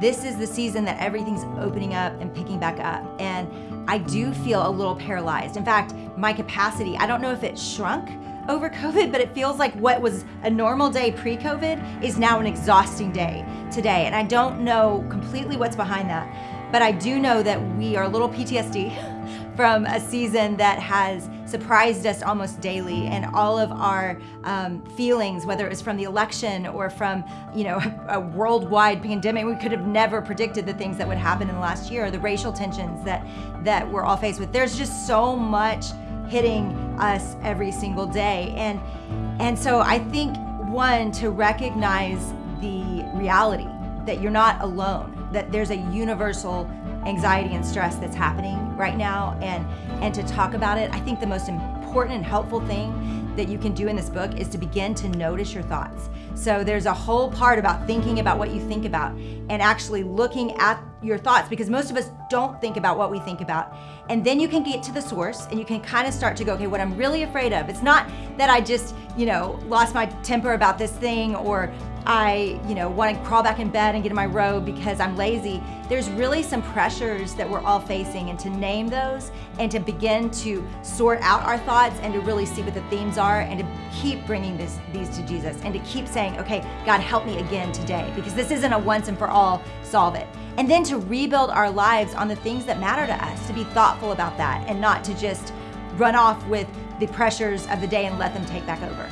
this is the season that everything's opening up and picking back up. And I do feel a little paralyzed. In fact, my capacity, I don't know if it shrunk over COVID, but it feels like what was a normal day pre-COVID is now an exhausting day today. And I don't know completely what's behind that, but I do know that we are a little PTSD from a season that has surprised us almost daily and all of our um, feelings, whether it was from the election or from you know a worldwide pandemic, we could have never predicted the things that would happen in the last year, the racial tensions that, that we're all faced with. There's just so much hitting us every single day. And, and so I think one, to recognize the reality that you're not alone, that there's a universal anxiety and stress that's happening right now and, and to talk about it. I think the most important and helpful thing that you can do in this book is to begin to notice your thoughts. So there's a whole part about thinking about what you think about and actually looking at your thoughts because most of us don't think about what we think about. And then you can get to the source and you can kind of start to go, okay, what I'm really afraid of. It's not that I just, you know, lost my temper about this thing or I, you know, want to crawl back in bed and get in my robe because I'm lazy. There's really some pressures that we're all facing and to name those and to begin to sort out our thoughts and to really see what the themes are and to keep bringing this, these to Jesus and to keep saying, okay, God, help me again today because this isn't a once and for all solve it. And then to rebuild our lives on the things that matter to us, to be thoughtful about that and not to just run off with the pressures of the day and let them take back over.